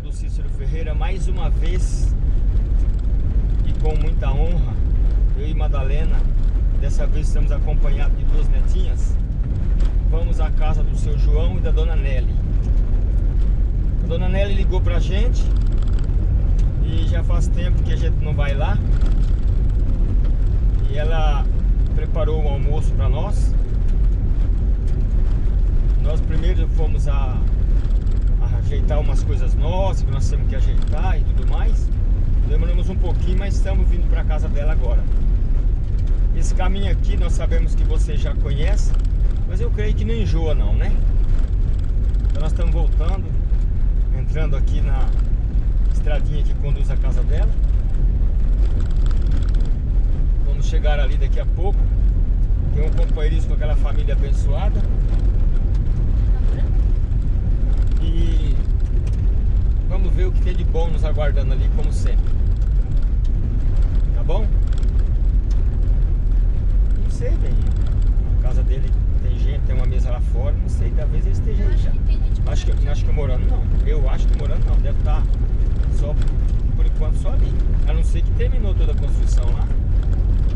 canal do Cícero Ferreira mais uma vez e com muita honra eu e Madalena dessa vez estamos acompanhados de duas netinhas vamos à casa do seu João e da dona Nelly. A dona Nelly ligou pra gente e já faz tempo que a gente não vai lá e ela preparou o almoço para nós. Nós primeiro fomos a ajeitar umas coisas nossas que nós temos que ajeitar e tudo mais. Demoramos um pouquinho, mas estamos vindo para casa dela agora. Esse caminho aqui nós sabemos que você já conhece, mas eu creio que não enjoa não, né? Então nós estamos voltando, entrando aqui na estradinha que conduz a casa dela. Vamos chegar ali daqui a pouco. Tem um companheirismo com aquela família abençoada. E vamos ver o que tem de bom nos aguardando ali, como sempre. Tá bom? Não sei, bem. A casa dele tem gente, tem uma mesa lá fora, não sei, talvez ele esteja aí já. Acho que, acho que morando não. Eu acho que morando não, deve estar só, por enquanto, só ali. A não ser que terminou toda a construção lá.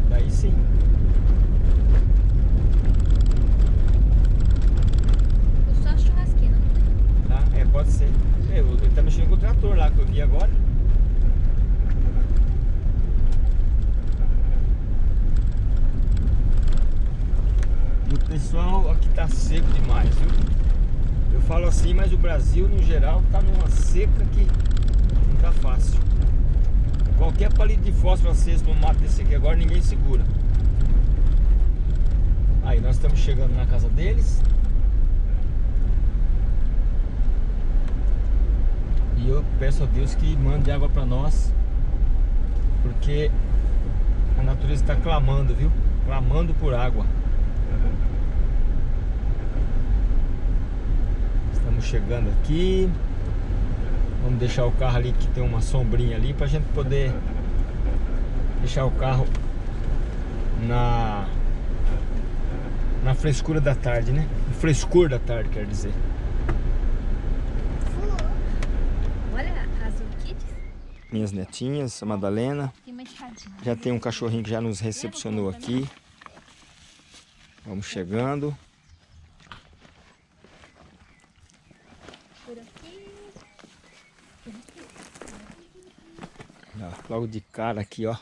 Daí sim. pode ser. Ele tá mexendo com o trator lá que eu vi agora. O pessoal aqui tá seco demais, viu? Eu falo assim, mas o Brasil no geral tá numa seca que não tá fácil. Qualquer palito de fósforo aceso no mato desse aqui agora ninguém segura. Aí nós estamos chegando na casa deles. E eu peço a Deus que mande água para nós, porque a natureza está clamando, viu? Clamando por água. Estamos chegando aqui. Vamos deixar o carro ali que tem uma sombrinha ali para a gente poder deixar o carro na na frescura da tarde, né? No frescor da tarde, quer dizer. Minhas netinhas, a Madalena. Já tem um cachorrinho que já nos recepcionou aqui. Vamos chegando. logo de cara aqui, ó.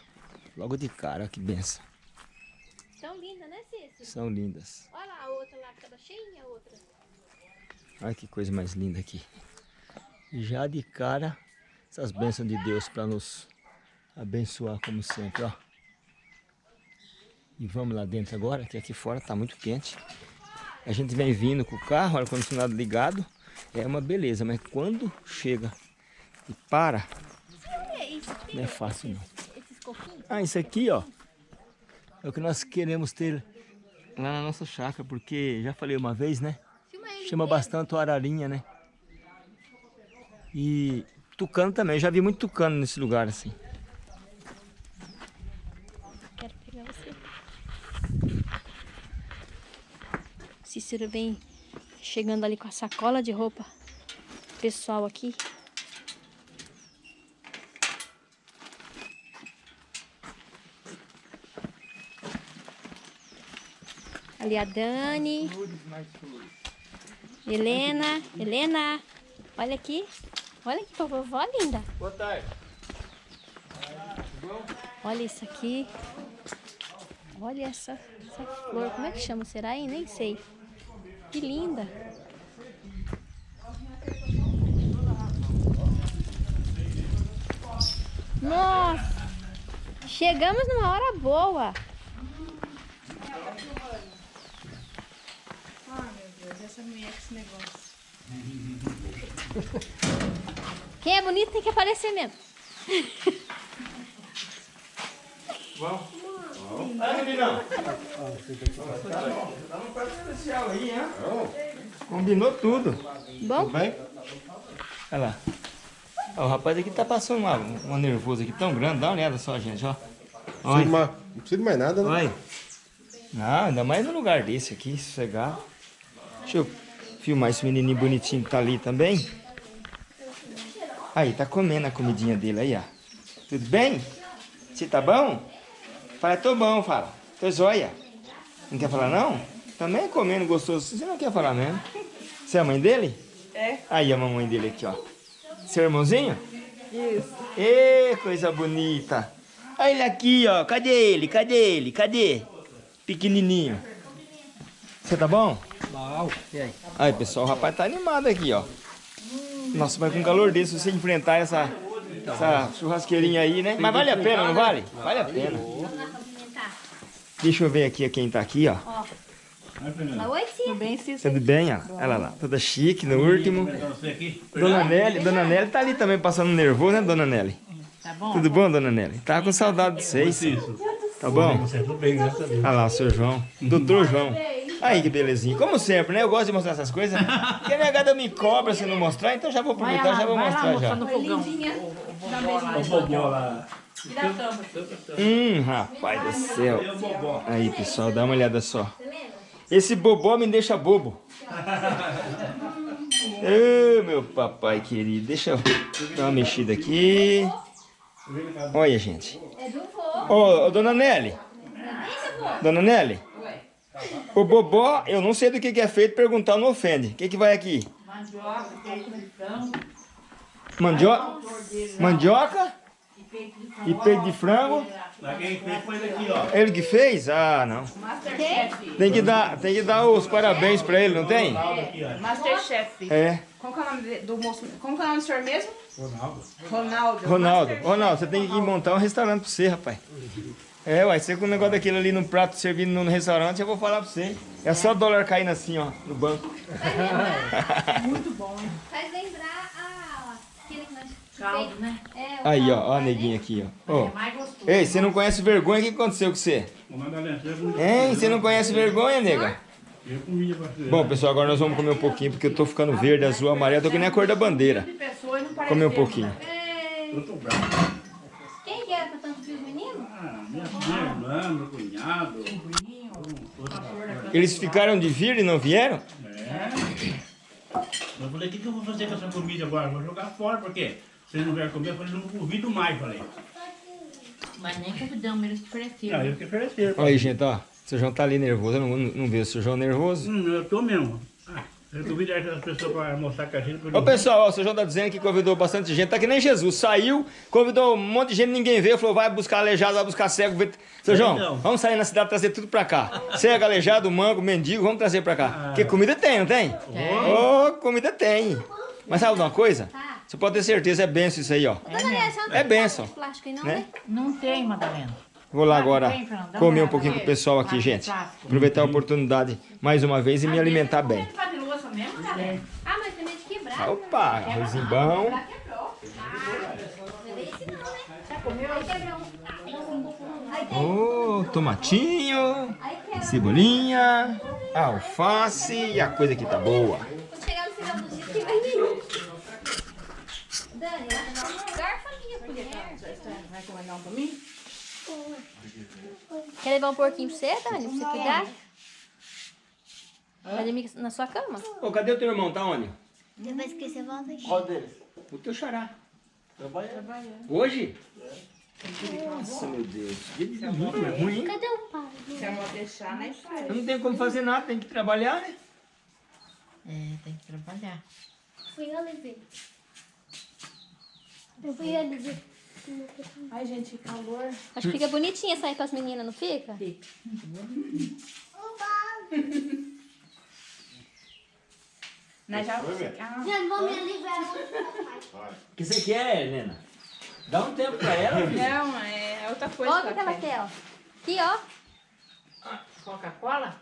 Logo de cara, que benção. São lindas, né, Cícero? São lindas. Olha lá a outra lá que tava cheinha, a outra. Olha que coisa mais linda aqui. Já de cara essas bênçãos de Deus para nos abençoar como sempre, ó. E vamos lá dentro agora, que aqui fora tá muito quente. A gente vem vindo com o carro, ar-condicionado ligado, é uma beleza, mas quando chega e para, não é fácil não. Ah, isso aqui, ó, é o que nós queremos ter lá na nossa chácara, porque já falei uma vez, né? Chama bastante o ararinha, né? E Tucano também, eu já vi muito tucano nesse lugar assim. Quero pegar você. Cícero vem chegando ali com a sacola de roupa pessoal aqui. Ali a Dani. Helena. Helena. Olha aqui. Olha que vovó linda. Boa tarde. Olha isso aqui. Olha essa, essa flor. Como é que chama? Será, hein? Nem sei. Que linda. Nossa! Chegamos numa hora boa. Ai, meu Deus, essa mulher com esse negócio. Quem é bonito tem que aparecer mesmo. Vamos. Ah, meninão. Tá num prato especial aí, hein? Combinou tudo. Bom? Tudo bem? Olha lá. Ó, o rapaz aqui tá passando uma, uma nervoso aqui tão grande. Dá uma olhada só, gente, ó. Olha. Não precisa de mais nada, né? Olha. Não, ainda mais no lugar desse aqui, sossegado. Deixa eu filmar esse menininho bonitinho que tá ali também. Aí, tá comendo a comidinha dele aí, ó. Tudo bem? Você tá bom? Fala, tô bom, fala. Tô joia. Não quer falar não? Também comendo gostoso. Você não quer falar mesmo? Você é a mãe dele? É. Aí a mamãe dele aqui, ó. Seu irmãozinho? Isso. Ê, coisa bonita. Olha ele aqui, ó. Cadê ele? Cadê ele? Cadê? Pequenininho. Você tá bom? Bom, e aí? Aí, pessoal, o rapaz tá animado aqui, ó. Nossa, mas com calor desse, você enfrentar essa, essa churrasqueirinha aí, né? Mas vale a pena, não vale? Vale a pena. Deixa eu ver aqui quem tá aqui, ó. Oi. Tudo bem, Cícero? Tudo bem, ó? Olha lá, toda chique no último. Dona Nelly, Dona Nelly tá ali também passando nervoso, né, Dona Nelly? Tá bom? Tudo bom, Dona Nelly? Tava com saudade de vocês. Tá bom? Tudo bem, graças a Deus. Olha lá, o seu João. Doutor João. Aí, que belezinha. Como sempre, né? Eu gosto de mostrar essas coisas. Porque a negada me cobra se não mostrar, então já vou aproveitar, já vou mostrar já. no fogão. O bobó lá. Hum, rapaz do céu. Aí, pessoal, dá uma olhada só. Esse bobó me deixa bobo. Ô, meu papai querido. Deixa eu dar uma mexida aqui. Olha, gente. Ô, ô, dona Nelly. Dona Nelly. O bobó, eu não sei do que, que é feito, perguntar não ofende. O que, que vai aqui? Mandioca? Mandioca? E peito de frango? Lá quem fez foi daqui, ó. Ele que fez? Ah, não. Tem que dar, tem que dar os parabéns pra ele, não tem? Aqui, ó. Masterchef. É. Como que é o nome de- do moço? Como que é o nome do senhor mesmo? Ronaldo. Ronaldo. Ronaldo. Ronaldo, você tem que montar um restaurante pra você, rapaz. É, uai, você com o negócio daquele ali no prato servindo no restaurante, eu vou falar pra você. É só dólar caindo assim, ó, no banco. Faz lembrar a... Aquele que nós... Caldo, né? É, o Aí, ó, caldo, ó a né? neguinha aqui, ó. Ó. Mais gostoso. Ei, você não conhece vergonha, o que aconteceu com você? Hein, você não conhece vergonha, nega? Eu comia. Bom, pessoal, agora nós vamos comer um pouquinho, porque eu tô ficando verde, azul, amarelo, tô que nem a cor da bandeira. Comer um pouquinho. É, Eu tô bravo. Quem que era pra tanto menino? Ah, minha, minha irmã, meu cunhado. Eles ficaram de vir e não vieram? É. Eu falei, o que, que eu vou fazer com essa comida agora? Vou jogar fora, porque se eles não vierem comer, eu falei, não convido mais, falei. Mas nem convidamos, eles ofereceram. Ah, eu que oferecer. Olha aí, gente, ó. O seu João tá ali nervoso. Eu não, não vejo o seu João nervoso. Hum, eu tô mesmo. Ah, eu pessoas para almoçar com a gente. Ô pessoal, ó, o seu João tá dizendo que convidou bastante gente. Tá que nem Jesus. Saiu, convidou um monte de gente, ninguém veio. Falou, vai buscar aleijado, vai buscar cego. vê- Seu João, Então. vamos sair na cidade trazer tudo pra cá. Cego, aleijado, mango, mendigo, vamos trazer pra cá. Porque comida tem, não tem? Ô, comida tem. Mas sabe de uma coisa? Você pode ter certeza, é benção isso aí, ó. Não É tem benção. não, Né? né? Não tem, Madalena. Vou lá agora comer um pouquinho com o pessoal aqui, gente. Aproveitar a oportunidade mais uma vez e me alimentar bem. Mesmo, Madalena? Ah, mas tem medo de quebrar. Opa, arrozinho bom. Não é esse não, né? Já comeu? Aí quebrou um. Ô, tomatinho, cebolinha, alface e a coisa que tá boa. Quando chegar no final do dia, que vai vir. Dani, garfo a minha colher. Vai comandar um pra mim? Quer levar um porquinho pra você, Dani? Pra você cuidar? Vai dormir na sua cama? Ô, cadê o teu irmão? Tá onde? Depois que você volta aqui. Qual deles? O teu xará. Hoje? Nossa, meu Deus. Dia de domingo é ruim, hein? Cadê o pai? Se vou deixar, né? Faz. Eu não tenho como fazer nada, tem que trabalhar, né? É, tem que trabalhar. Fui eu levei. Eu fui eu levei. Ai, gente, que calor. Acho que fica bonitinha sair com as meninas, não fica? Nós já... Ah, Já vou me livrar. O que você quer, Helena? Dá um tempo pra ela, filho. Não, é outra coisa Olha o que ela quer, ó. Aqui, ó. Coca-Cola?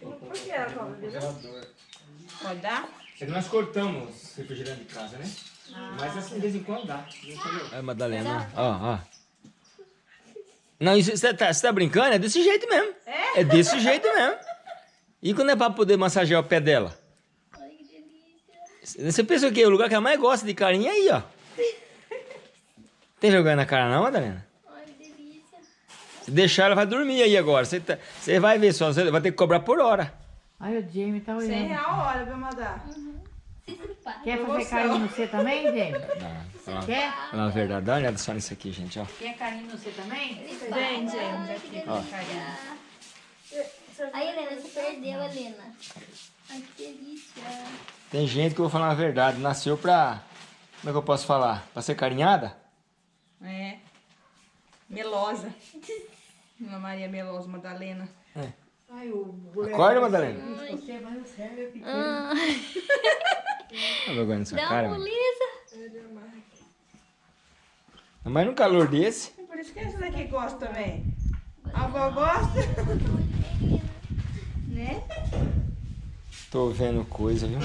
Por que ela cobra Pode dar? É que nós cortamos refrigerante de casa, né? Mas assim, de vez em quando dá. É, Madalena, ó, ó. Não, você tá, você tá brincando? É desse jeito mesmo. É? É desse jeito mesmo. E quando é pra poder massagear o pé dela? Você pensa o quê? O lugar que ela mais gosta de carinho é aí, ó. Tem vergonha na cara não, Madalena? Se deixar, ela vai dormir aí agora. Você, tá- você vai ver só, você vai ter que cobrar por hora. Ai, o Jamie tá olhando. 100 real a hora pra mandar. Para. Quer fazer carinho no você também, gente? Não, Quer? falar a verdade. Dá uma olhada só nisso aqui, gente, ó. Quer carinho no você também? Vem. Ó. Aí, Helena, você perdeu, Helena. Ai, que delícia. Tem gente que eu vou falar a verdade, nasceu pra. Como é que eu posso falar? Pra ser carinhada? É. Melosa. Ana Maria Melosa, Madalena. Acorda, Madalena. Você vai no céu, eu fiquei. Ah, Tá vergonha nessa dá cara, uma moleza. Mas num calor desse. Por isso que essa daqui gosta também. A avó gosta? né? Tô vendo coisa, viu?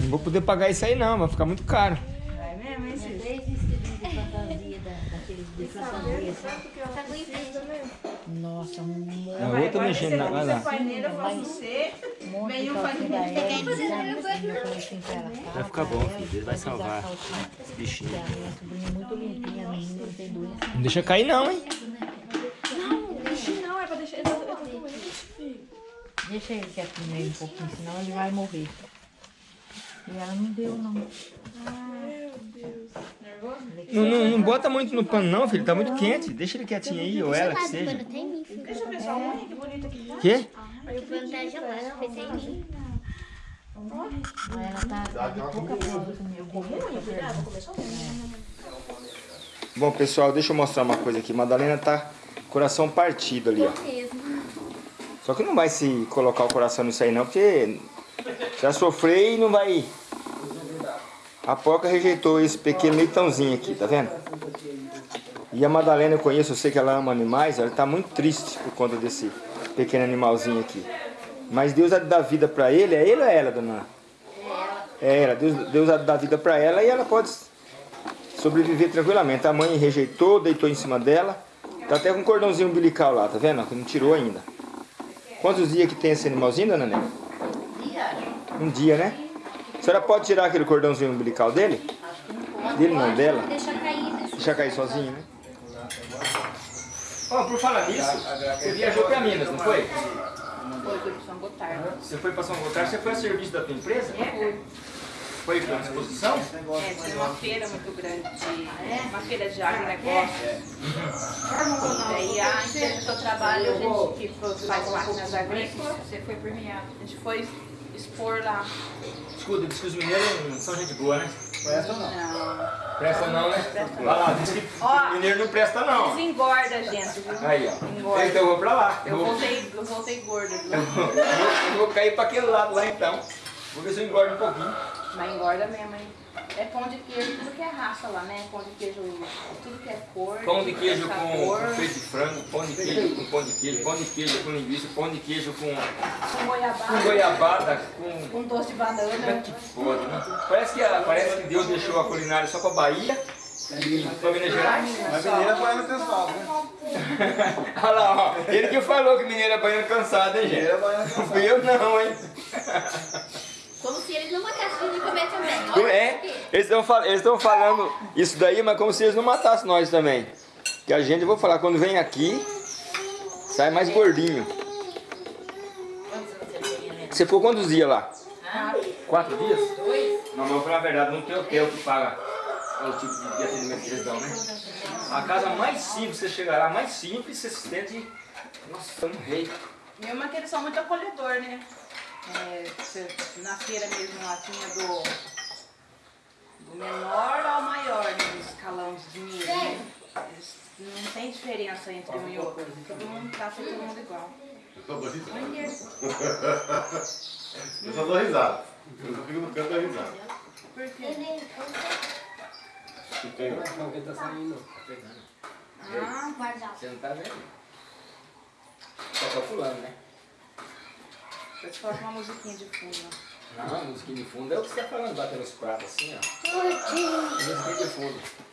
Não vou poder pagar isso aí não, vai ficar muito caro. Vai mesmo, hein, Cícero? Três vestidinhos de fantasia, da, daqueles de fantasia. Tá com inveja. Nossa, um monte, A outra mexendo na. Vai lá. um um um fazer Assim, assim Vai "Fala ficar bom, filho, Deus vai salvar esse bichinho. é não. Não deixa cair não, hein? Não, é pra deixar. Eu tô, eu tô com ele. Deixa ele quietinho aí um pouquinho, senão ele vai morrer. E ela não deu, não. Não, não, não bota muito no pano não, filho. Tá muito quente. Deixa ele quietinho aí, ou ela que seja. Deixa eu ver sua unha, que bonita que tá. Quê? O pano tá gelado, pensei em mim. Ela tá, tá de pouca prova comigo. Bom, pessoal, deixa eu mostrar uma coisa aqui. Madalena tá coração partido ali, ó. Só que não vai se colocar o coração nisso aí não, porque já sofreu e não vai... A porca rejeitou esse pequeno leitãozinho aqui, tá vendo? E a Madalena eu conheço, eu sei que ela ama animais, ela tá muito triste por conta desse pequeno animalzinho aqui. Mas Deus dá vida pra ele, é ele ou é ela, dona? É ela. Deus, Deus dá vida pra ela e ela pode sobreviver tranquilamente. A mãe rejeitou, deitou em cima dela. Tá até com um cordãozinho umbilical lá, tá vendo? Que não tirou ainda. Quantos dias que tem esse animalzinho, dona Nélia? Um dia, né? A senhora pode tirar aquele cordãozinho umbilical dele? Dele não, dela? Deixa cair. Deixa cair sozinho, né? Ó, por falar nisso, você viajou pra Minas, não foi? Foi, foi pro São Gotardo. Você foi pra São Gotardo, você foi a serviço da tua empresa? É, Foi pra uma exposição? é, tinha uma feira muito grande, de, uma feira de agronegócio. E daí a empresa que eu trabalho, a gente que faz máquinas agrícolas, você foi premiado. A gente foi expor lá. Escuta, diz que os mineiros não são gente boa, né? Não. Presta não, né? Vai lá, diz que Ó. mineiro não presta não. Desengorda a gente, viu? Aí, ó. Engorda. Então eu vou pra lá. Eu vou- voltei, eu voltei gorda, viu? Eu vou, eu vou cair pra aquele lado lá então. Vou ver se eu engordo um pouquinho. Mas engorda mesmo, hein? É pão de queijo, tudo que é raça lá, né? Pão de queijo, tudo que é cor. Pão de queijo é com, com peito de frango, pão de queijo com pão de queijo, pão de queijo com linguiça, pão de queijo com, Com goiabada. com goiabada, com... Com doce de banana. Que foda, né? Parece que, a- parece que Deus deixou a culinária só pra Bahia e pra Minas Gerais. Mas mineira põe no pessoal, né? Olha lá, ó. Ele que falou que mineiro é baiano cansado, hein, gente? Mineira põe no Não fui eu não, hein? Como se eles não matassem de comer também. Olha É, eles estão fal eles estão falando isso daí, mas como se eles não matassem nós também. Que a gente, eu vou falar, quando vem aqui, sai mais gordinho. Você ficou quantos dias lá? Quatro dias? Dois. Não, mas eu vou falar a verdade, não tem hotel que paga o tipo de atendimento que eles dão, né? A casa mais simples, você chegar lá, mais simples, você se sente... Nossa, um rei. Mesmo que eles são muito acolhedor, né? É, na feira mesmo lá tinha do, do menor ao maior, né? No escalão de dinheiro, né? Não tem diferença entre um e outro. Todo mundo trata todo mundo igual. Eu só dou risada. Eu só dou risada. Eu só fico no canto dou risada. Por quê? Que tem, ó. Ah, Guardar. Você não tá vendo? Só calculando, né? Eu te coloco uma musiquinha de fundo. Não, a musiquinha de fundo é o que você tá falando, batendo os pratos assim, ó. Musiquinha de fundo.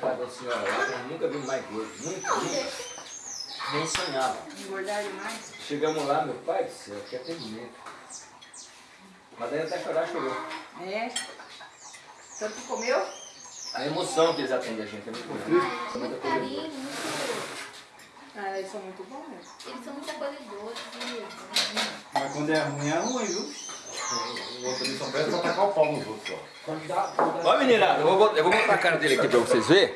Casa da senhora lá, eu nunca vi mais gordo. Nunca. Nem sonhava. Engordar demais. Chegamos lá, meu pai do céu, que atendimento. Mas daí até chorar, chorou. É. Tanto que comeu? A emoção que eles atendem a gente é muito grande. Muito carinho, muito. Ah, eles são muito bons mesmo. Eles são muito acolhedores. e- Mas quando é ruim, é ruim, viu? O outro ali só presta pra tacar o pau nos outros, ó. Ó meninada, eu vou, eu vou botar a cara dele aqui pra vocês verem.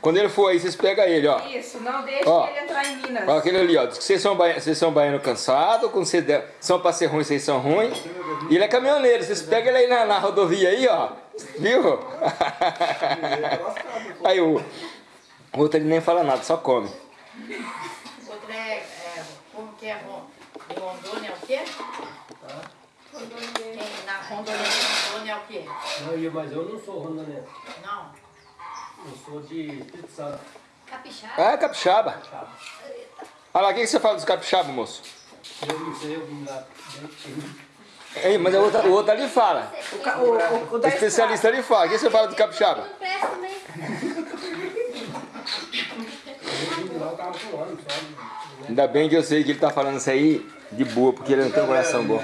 Quando ele for aí, vocês pegam ele, ó. Isso, não deixe Ó. ele entrar em Minas. Ó, aquele ali, ó. Diz que vocês são, baia- vocês são baianos cansados, quando vocês der- são pra ser ruins, vocês são ruins. E ele é caminhoneiro, vocês pegam ele aí na, na rodovia aí, ó. Viu? Aí o, o outro ele nem fala nada, só come. Outro é, é, como que é Rondônia é o quê? Tem na Rondônia Rondônia é o quê? Não, eu- mas eu não sou rondonense. Não. Eu sou de Espírito Santo. Capixaba. Ah, é capixaba. Olha lá, o que, você fala dos capixaba, moço? Eu não sei, eu vim lá Ei, mas o outro, o outro ali fala. O, ca- o, o, o especialista ali fala. O que você fala do capixaba? Não presta só. Ainda bem que eu sei que ele tá falando isso aí de boa, porque ele não tem um coração bom.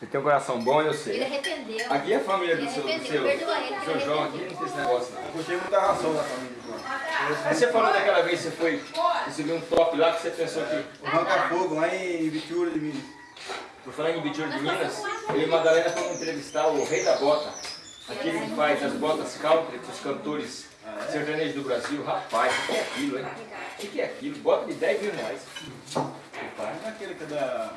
Ele tem um coração bom, eu Ele sei. arrependeu. Aqui é a família do Ele seu, do seu, Perdoa ele, do seu ele João aqui, não tem esse negócio não. Eu puxei muita ração da família. Aí você falou daquela vez que você foi receber um top lá que você pensou que. O Ranca Fogo, lá em Vitura de Minas. Por falar em Bitura de Minas, eu e Madalena fomos entrevistar o Rei da Bota, aquele que faz as botas country com os cantores sertanejos do Brasil. Rapaz, o que é aquilo, hein? O que é aquilo? Bota de 10 mil reais. Rapaz. Não é aquele que é da...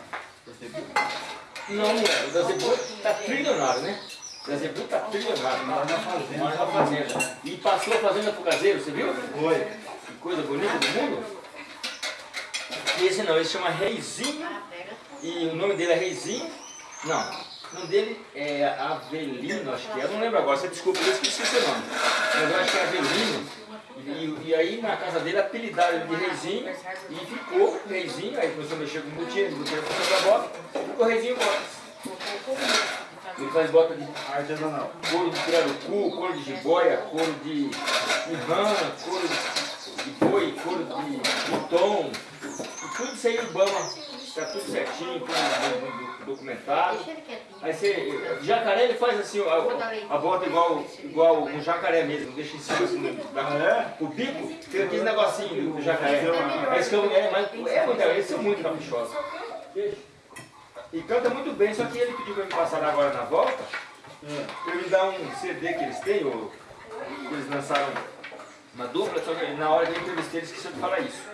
Não, é. O da Zebu tá trilionário, né? O da Zebu tá trilionário. Mora na fazenda. Mora na fazenda. E passou a fazenda pro caseiro, você viu? Foi. Que coisa bonita do mundo. E esse não, esse chama Reizinho. E o nome dele é Reizinho. Não, o nome dele é Avelino, acho que é. Eu não lembro agora, você desculpa, eu esqueci seu nome. Mas eu acho que é Avelino. E, e aí na casa dele apelidaram ele de Reizinho e ficou Reizinho. Aí começou a mexer com o botinho começou a bota, ficou Reizinho Botas. Ele faz bota de Artesanal. couro de pirarucu, couro de jiboia, couro de, rã, couro de, boi, couro de. E tudo isso aí Ibama está tudo certinho, tudo do- do- documentado. Ele. Aí você, jacaré ele faz assim, a, a bota igual, igual um jacaré mesmo, deixa em cima assim, da, o bico, tem aquele negocinho do jacaré. Mas que eu- é, mas é muito, eles são muito caprichosos. E canta muito bem, só que ele pediu para me passar agora na volta, para me dar um CD que eles têm, ou, que eles lançaram uma dupla, só que na hora que eu entrevistei eles esqueceram de falar isso.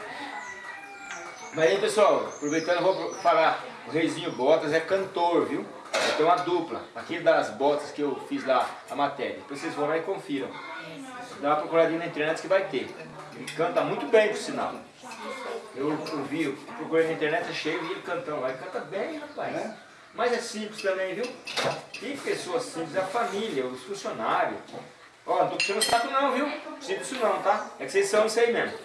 Mas aí pessoal, aproveitando eu vou falar, o Reizinho Botas é cantor, viu? Tem uma dupla, aquele das botas que eu fiz lá, a matéria. Depois vocês vão lá e confiram. Dá uma procuradinha na internet que vai ter. Ele canta muito bem, por sinal. Eu, eu vi, eu procurei na internet, achei, vi ele cantando lá. Ele canta bem, rapaz. Mas é simples também, viu? Que pessoa simples, é a família, os funcionários. Ó, não tô puxando saco não, viu? Disso não, tá? É que vocês são isso aí mesmo.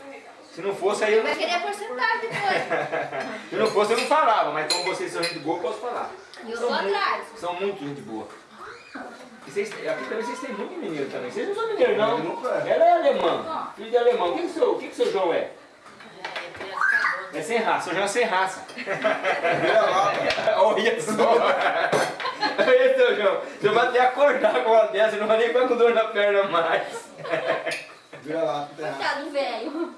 Se não fosse aí, eu não, Vai querer porcentagem depois. se não fosse eu não falava, mas como vocês são gente boa, eu posso falar. E eu São sou muito- atrás. São muito gente boa. E vocês, aqui também vocês têm muito mineiro também. Vocês não são mineiros, não. Ela é alemã, filho de alemão. O que, que, seu, o que, que seu João é? É sem raça, seu João é sem raça. Olha só. Olha, seu João. Você vai até acordar com uma dessa, não vai nem ficar com dor na perna mais. Vira lá. Coitado do velho.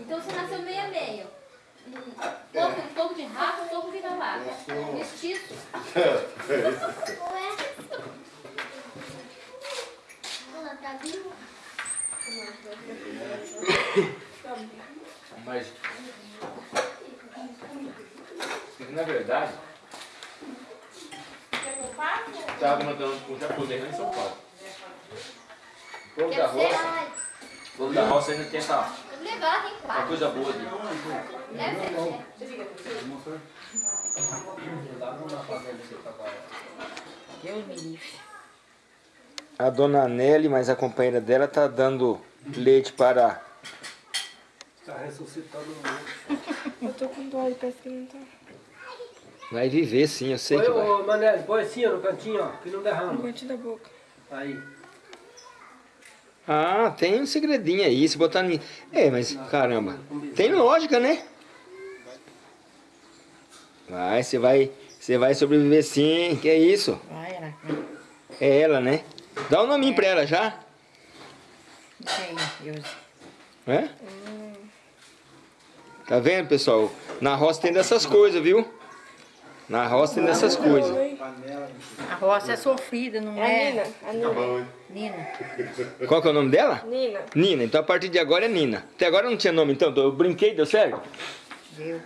Então você nasceu meio a meio. Um pouco, um pouco de rato, um pouco de vira-lata. Mestiço. Ué? Ela tá viva? Mas, na verdade, estava mandando com o japonês lá em São Paulo. O povo da roça, Ai, o povo da roça ainda tem essa, uma coisa boa livre. A dona Nelly, mas a companheira dela tá dando leite para. Está ressuscitando o. Eu tô com dor, parece que não tá. Vai viver sim, eu sei Põe, que vai. ô, Manelli, põe assim ó, no cantinho, ó, que não derrama. No cantinho da boca. Aí. Ah, tem um segredinho aí, se botar em. É, mas caramba, tem lógica, né? Vai, você vai Você vai sobreviver sim, que é isso? É ela, né? Dá um nominho pra ela já. Deus. É? Tá vendo, pessoal? Na roça tem dessas coisas, viu? Na roça tem dessas coisas. A roça é sofrida, não É a é? Nina. A Nina. Nina. Qual que é o nome dela? Nina. Nina. Então a partir de agora é Nina. Até agora não tinha nome, então. Eu brinquei, deu certo? Deu.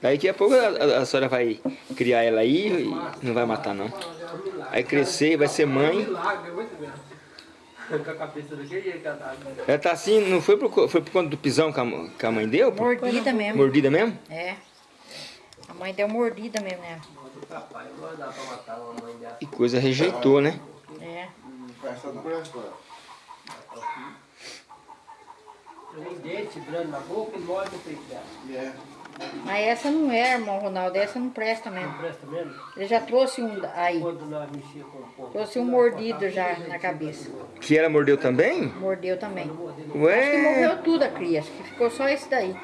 Daqui a pouco a, a, a senhora vai criar ela aí e não vai matar, não. Vai crescer, vai ser mãe. Milagre, é muito mesmo. Com a cabeça daquele jeito que ela tá. Ela tá assim, não foi por, foi por conta do pisão que a, que a mãe deu? pô? Mordida mesmo. Mordida mesmo? É. A mãe deu mordida mesmo dela. Que coisa rejeitou, né? É. Tem dente grande na boca e morde no peito dela. Mas essa não é, irmão Ronaldo. Essa não presta mesmo. Não presta mesmo? Ele já trouxe um aí. Trouxe um mordido já na cabeça. Que ela mordeu também? Mordeu também. Acho que Ué, morreu tudo a cria. Acho que ficou só esse daí.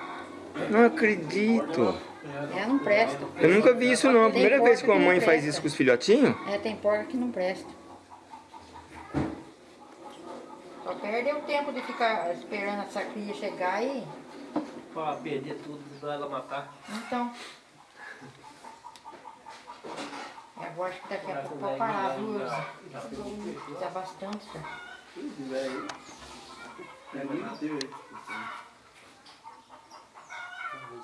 não acredito. É, não presta. Eu nunca vi isso não. A primeira vez que uma mãe faz isso com os filhotinhos. É, tem porca que não presta. Só perde o tempo de ficar esperando essa cria chegar e... Pra perder tudo, pra ela matar. Então... Eu acho que daqui a pouco vai parar, viu? Tá bastante já.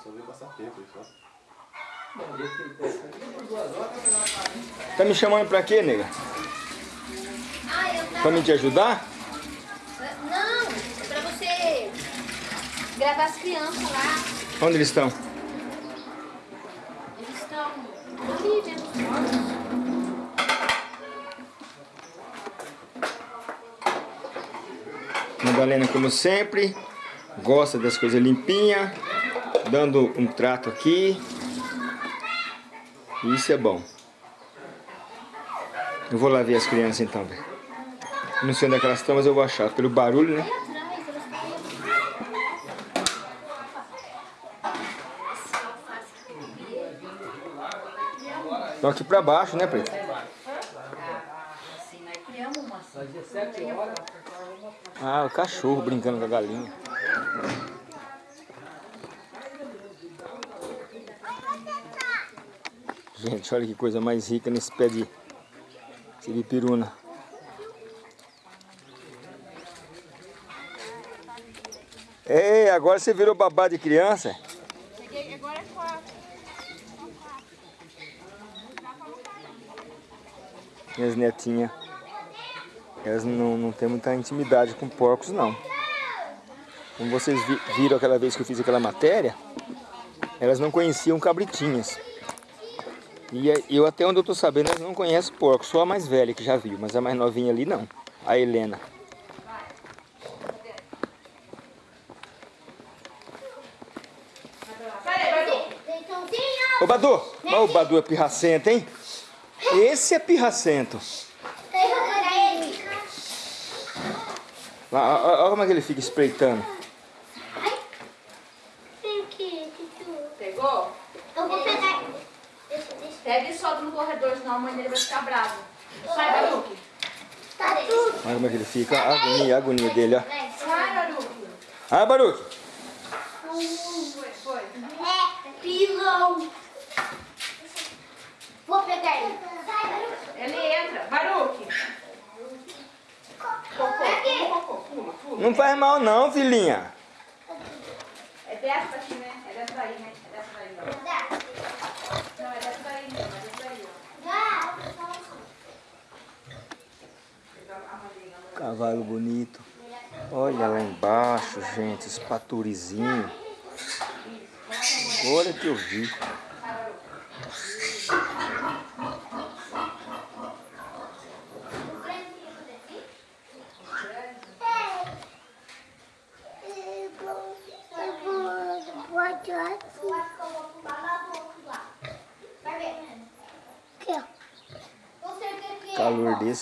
Só veio passar tempo aí só. Tá me chamando pra quê, nega? Ah, eu Pra tava... me te ajudar? Não, é pra você gravar as crianças lá. Onde eles estão? Eles estão ali mortos. Madalena, como sempre, gosta das coisas limpinhas, dando um trato aqui. Isso é bom. Eu vou lá ver as crianças então, velho. Não sei onde é que elas estão, mas eu vou achar. Pelo barulho, né? Atrás, elas estão ali. Estão aqui pra baixo, né, horas. Ah, o cachorro brincando com a galinha. Gente, olha que coisa mais rica nesse pé de siripiruna. Ei, agora você virou babá de criança? Minhas netinhas, elas não, não têm muita intimidade com porcos, não. Como vocês vi- viram aquela vez que eu fiz aquela matéria, elas não conheciam cabritinhas. E eu até onde eu tô sabendo, elas não conhecem porco, só a mais velha que já viu, mas a mais novinha ali não. A Helena. Ô Badu, olha o Badu é pirracento, hein? Esse é pirracento. Olha como é que ele fica espreitando. Pegou? Eu vou pegar. Pega e solta no corredor, senão a mãe dele vai ficar brava. Sai, Baruque. Tá. Olha como é que ele fica, a agonia, a agonia dele, ó. Sai, Baruque. Ah, Baruque. Foi, foi. É, pilão. Vou pegar ele. Sai, Baru. Ele entra. Baruque. Aqui. Cocô, pula, pula. Não faz mal não, filhinha. É dessa daqui, né? É dessa daí, né? É dessa daí, ó. Não, é dessa daí, não. É dessa daí, ó. Cavalo bonito. Olha lá embaixo, gente, os paturizinhos. Agora que eu vi.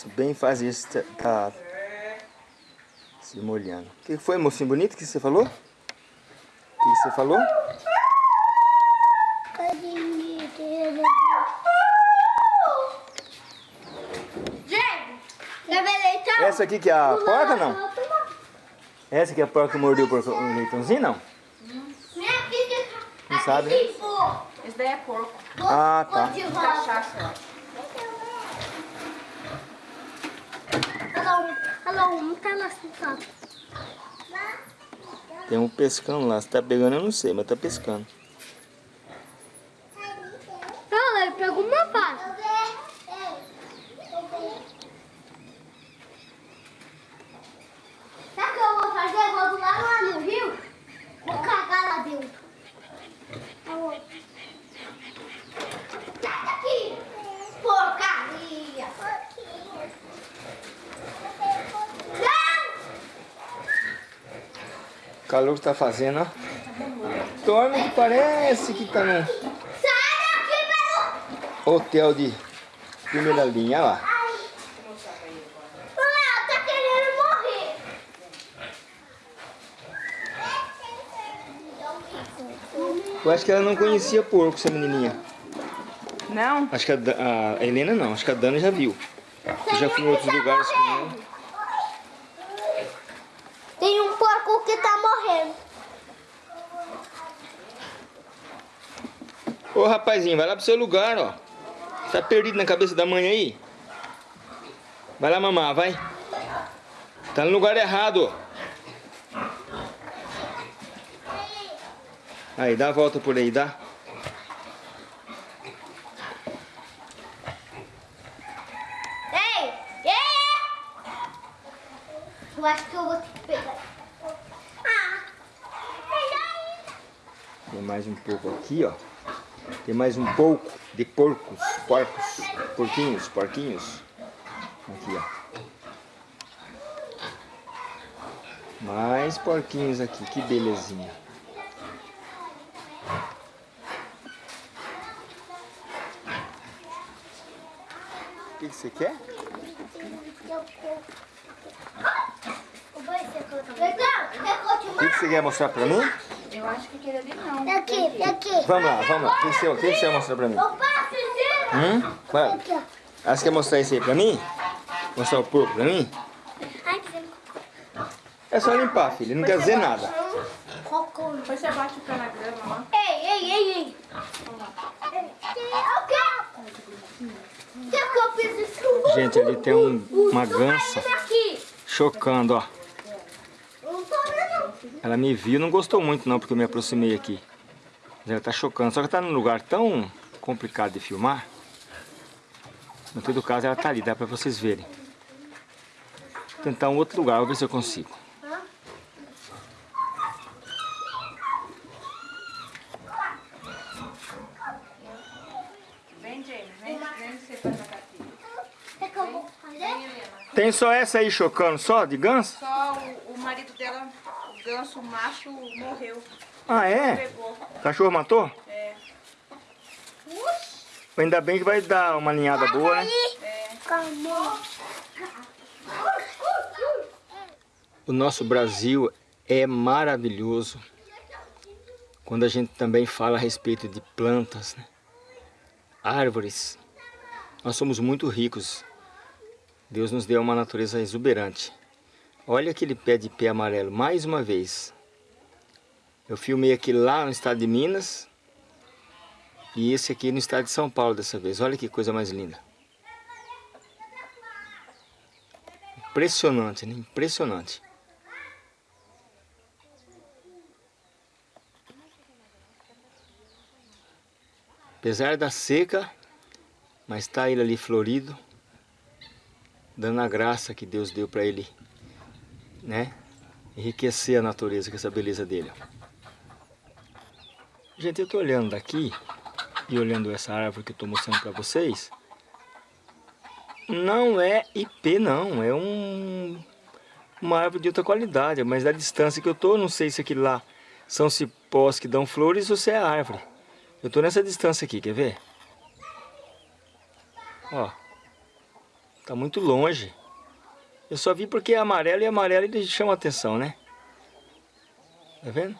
bem faz isso tá, tá se molhando. O que foi, mocinho bonito, que você falou? O que você falou? Essa aqui que é a porca, não? Essa aqui é a porca que mordeu o leitãozinho, não? Não sabe? Né? Esse daí é porco. Ah, tá. Tem um pescando lá. Se tá pegando, eu não sei, mas tá pescando. Olha, ele pegou uma vara. Sabe o que eu vou fazer? Eu vou lá, lá no rio. Vou cagar lá dentro. Aonde? Sai daqui! Porcaria! Não! O calor que tá fazendo, ó. Dorme que parece que tá num Sai daqui, Peru! hotel de primeira linha, olha lá. Eu acho que ela não conhecia porco, essa menininha. Não? Acho que a, a Helena não, acho que a Dana já viu. Eu já fui em outros lugares com ela. Porco que tá morrendo. Ô rapazinho, vai lá pro seu lugar, ó. Tá perdido na cabeça da mãe aí? Vai lá mamar, vai. Tá no lugar errado. Aí, dá a volta por aí, dá. Ei! Ei! Eu acho que eu vou ter que pegar. Ah! Pegar Tem mais um pouco aqui, ó. Tem mais um pouco de porcos, porcos, porquinhos, porquinhos. Aqui, ó. Mais porquinhos aqui, que belezinha. O que você quer? O que que você quer mostrar pra mim? Eu acho que aquele ali não. Aqui, aqui. Vamos lá, vamos lá. O que que você, o que que você vai mostrar pra mim? Hum? Vai. Aqui, ó. Ah, você quer mostrar isso aí pra mim? Mostrar o porco pra mim? Ai, que É só limpar, filho. Não quer dizer nada. cocô. Depois você bate o pé na grama lá. Ei, ei, ei, ei. Gente, ali tem um- uma gança Aqui. chocando, ó. Ela me viu, não gostou muito não, porque eu me aproximei aqui. Mas ela tá chocando. Só que tá num lugar tão complicado de filmar. Em todo caso, ela tá ali, dá pra vocês verem. Vou tentar um outro lugar, vou ver se eu consigo. Tem só essa aí chocando, só, de ganso? Só o, o marido dela, o ganso o macho, morreu. Ah, é? Pegou. O cachorro matou? É. Ainda bem que vai dar uma ninhada boa, né? Calma. O nosso Brasil é maravilhoso quando a gente também fala a respeito de plantas, né? árvores. Nós somos muito ricos. Deus nos deu uma natureza exuberante. Olha aquele pé de pé amarelo, mais uma vez. Eu filmei aqui lá no estado de Minas e esse aqui no estado de São Paulo dessa vez. Olha que coisa mais linda. Impressionante, né? Impressionante. Apesar da seca, mas está ele ali florido, dando a graça que Deus deu para ele, né? Enriquecer a natureza com essa beleza dele. Gente, eu estou olhando daqui e olhando essa árvore que eu estou mostrando para vocês. Não é IP não, é um uma árvore de outra qualidade, mas da distância que eu tô, não sei se aquilo lá são cipós que dão flores ou se é árvore. Eu tô nessa distância aqui, quer ver? Ó, tá muito longe. Eu só vi porque é amarelo e amarelo ele chama atenção, né? Tá vendo?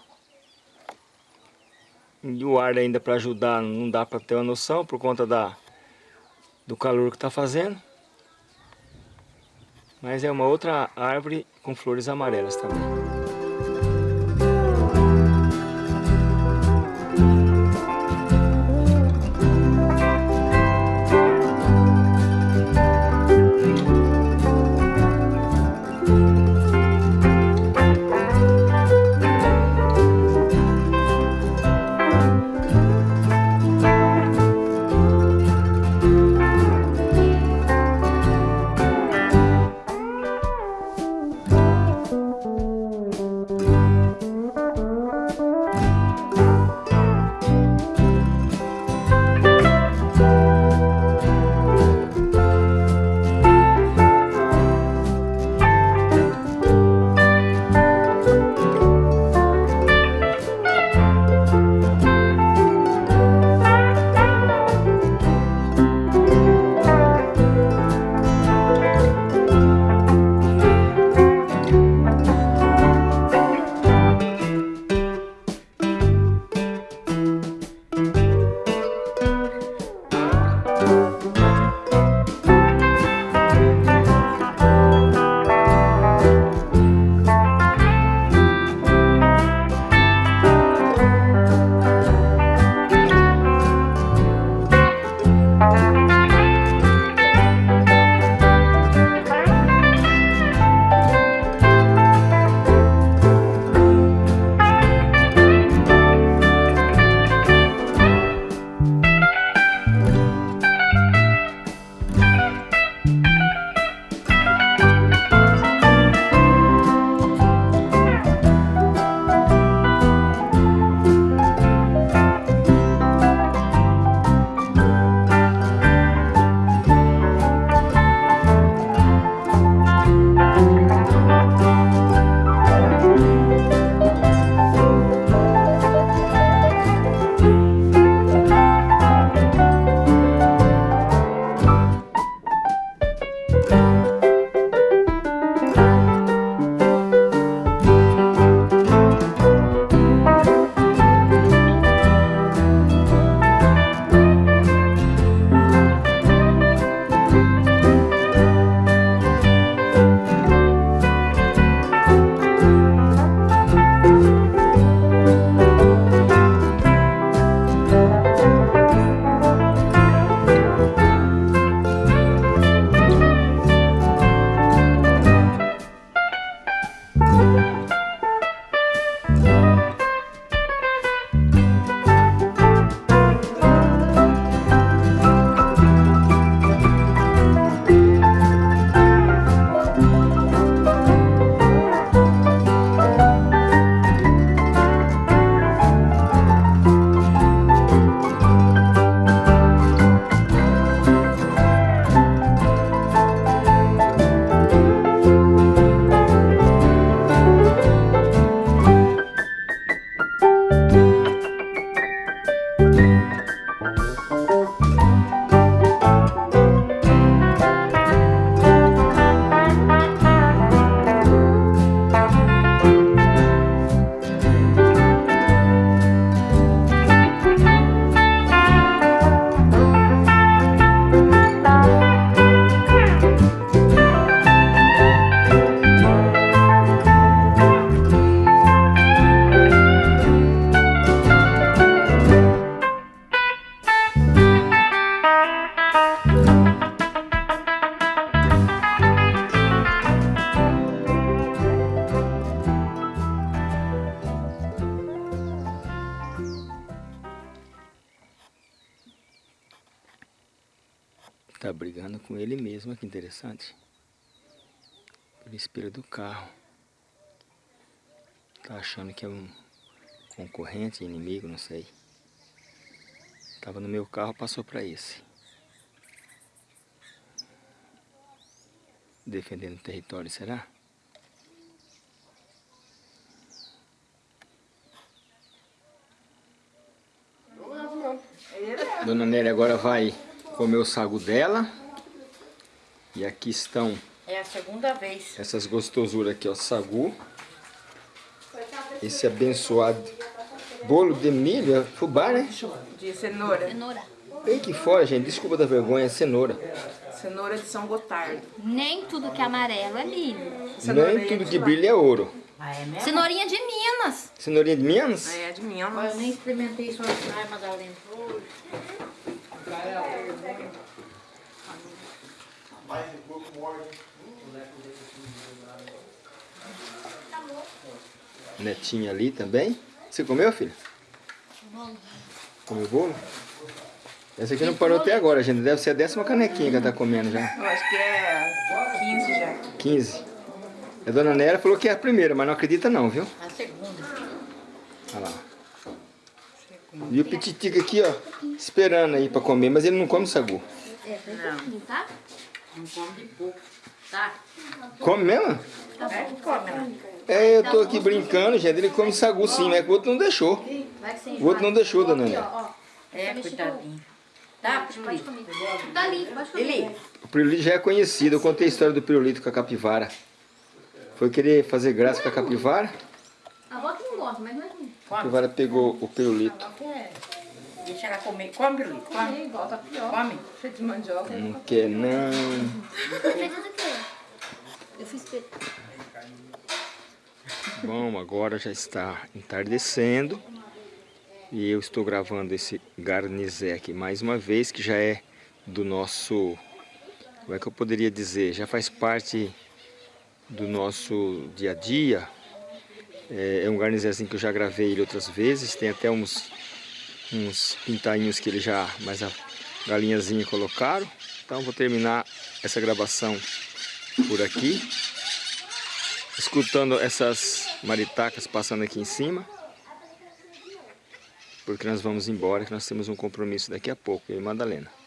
E o ar ainda para ajudar não dá para ter uma noção por conta da do calor que tá fazendo. Mas é uma outra árvore com flores amarelas também. Interessante. Pelo espelho do carro. Tá achando que é um concorrente, inimigo, não sei. Tava no meu carro, passou para esse. Defendendo o território, será? Dona Nélia agora vai comer o sagu dela. E aqui estão É a segunda vez. essas gostosuras aqui, ó, sagu. Esse abençoado bolo de milho, é fubá, né? De cenoura. Cenoura. Tem aqui fora, gente, desculpa da vergonha, é cenoura. Cenoura de São Gotardo. Nem tudo que é amarelo é milho. Nem tudo que brilha é ouro. Ah, é? Cenourinha de Minas. Cenourinha de Minas? É, de Olha, eu nem experimentei isso hoje, ai, Madalena. Netinha ali também. Você comeu, filha? Comeu bolo? Essa aqui não parou até agora, gente. Deve ser a décima canequinha que ela tá comendo já. Eu acho que é 15 já. 15. A dona Nera falou que é a primeira, mas não acredita não, viu? A segunda. Olha lá. E o Pititico aqui, ó, esperando aí pra comer, mas ele não come sagu. É, bem pouquinho, tá? Não come de pouco. Tá? Come mesmo? É, come, né? É, eu tô aqui brincando, gente. Ele come sagu sim, mas o outro não deixou. O outro não deixou, dona ó. É, coitadinho. Tá, comer. Tá pode comer. O pirulito já é conhecido. Eu contei a história do pirulito com a capivara. Foi querer fazer graça com a capivara. A avó que não gosta, mas não é ruim. A capivara pegou o pirulito. Deixa ela comer. Come, Pirulito, come. igual tapioca. Come. Cheio de mandioca. Não quer não. Eu fiz pe- Bom, agora já está entardecendo. E eu estou gravando esse garnizé aqui mais uma vez, que já é do nosso... Como é que eu poderia dizer? Já faz parte do nosso dia a dia. É, é um garnizézinho que eu já gravei ele outras vezes. Tem até uns, uns pintainhos que ele já... Mas a galinhazinha colocaram. Então vou terminar essa gravação por aqui. Escutando essas maritacas passando aqui em cima. Porque nós vamos embora, que nós temos um compromisso daqui a pouco, eu e Madalena.